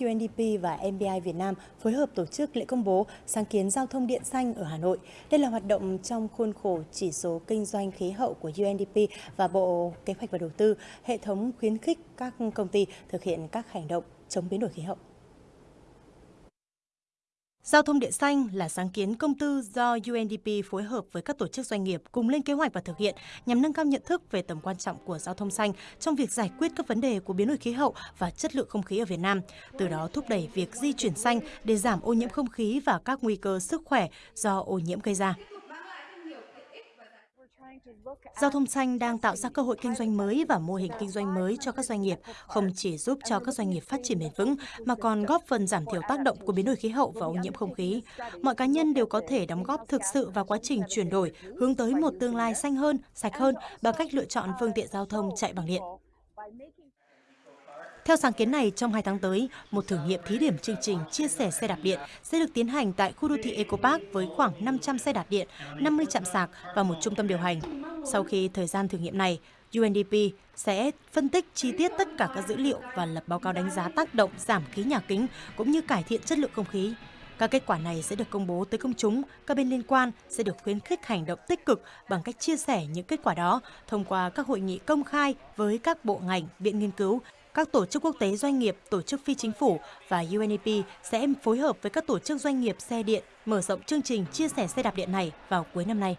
UNDP và MBI Việt Nam phối hợp tổ chức lễ công bố sáng kiến giao thông điện xanh ở Hà Nội. Đây là hoạt động trong khuôn khổ chỉ số kinh doanh khí hậu của UNDP và Bộ Kế hoạch và Đầu tư, hệ thống khuyến khích các công ty thực hiện các hành động chống biến đổi khí hậu. Giao thông điện xanh là sáng kiến công tư do UNDP phối hợp với các tổ chức doanh nghiệp cùng lên kế hoạch và thực hiện nhằm nâng cao nhận thức về tầm quan trọng của giao thông xanh trong việc giải quyết các vấn đề của biến đổi khí hậu và chất lượng không khí ở Việt Nam, từ đó thúc đẩy việc di chuyển xanh để giảm ô nhiễm không khí và các nguy cơ sức khỏe do ô nhiễm gây ra. Giao thông xanh đang tạo ra cơ hội kinh doanh mới và mô hình kinh doanh mới cho các doanh nghiệp, không chỉ giúp cho các doanh nghiệp phát triển bền vững mà còn góp phần giảm thiểu tác động của biến đổi khí hậu và ô nhiễm không khí. Mọi cá nhân đều có thể đóng góp thực sự vào quá trình chuyển đổi, hướng tới một tương lai xanh hơn, sạch hơn bằng cách lựa chọn phương tiện giao thông chạy bằng điện. Theo sáng kiến này, trong 2 tháng tới, một thử nghiệm thí điểm chương trình chia sẻ xe đạp điện sẽ được tiến hành tại khu đô thị Eco Park với khoảng 500 xe đạp điện, 50 trạm sạc và một trung tâm điều hành. Sau khi thời gian thử nghiệm này, UNDP sẽ phân tích chi tiết tất cả các dữ liệu và lập báo cáo đánh giá tác động giảm khí nhà kính cũng như cải thiện chất lượng không khí. Các kết quả này sẽ được công bố tới công chúng, các bên liên quan sẽ được khuyến khích hành động tích cực bằng cách chia sẻ những kết quả đó thông qua các hội nghị công khai với các bộ ngành, viện nghiên cứu các tổ chức quốc tế doanh nghiệp, tổ chức phi chính phủ và UNEP sẽ phối hợp với các tổ chức doanh nghiệp xe điện mở rộng chương trình chia sẻ xe đạp điện này vào cuối năm nay.